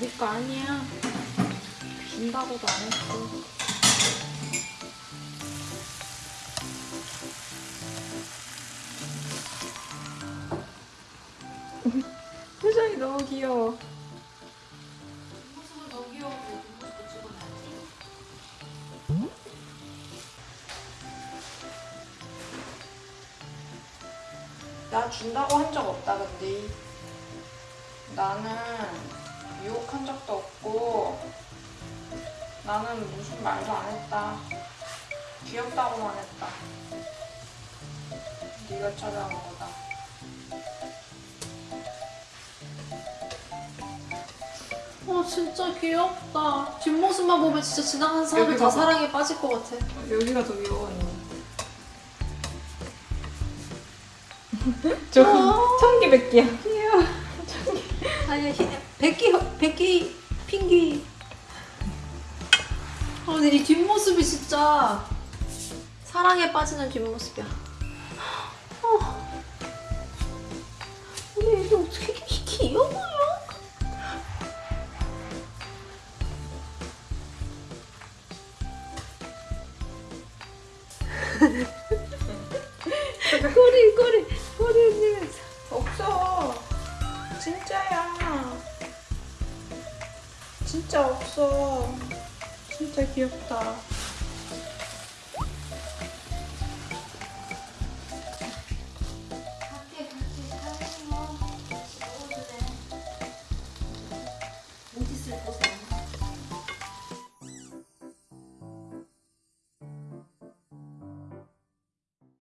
네거 아니야. 준다고도 안 했어. 표정이 너무 귀여워. 모습은 더 귀여운데 뒷모습도 찍어놔야지. 나 준다고 한 적 없다 근데 나는 유혹한 적도 없고 나는 무슨 말도 안 했다 귀엽다고만 했다 네가 찾아온 거다 어 진짜 귀엽다. 뒷모습만 보면 진짜 지나간 사람이 다. 사랑에 빠질 것 같아. 여기가 더 귀여워 언니 저 어. 청기백기야 아니 백기 백기 핑기. 아 근데 이 뒷모습이 진짜 사랑에 빠지는 뒷모습이야. 어. 근데 이게 어떻게 이렇게 귀여워요? 꼬리 꼬리 꼬리 흔들면서. 없어 진짜야 진짜 없어. 진짜 귀엽다. 어디 있을 곳에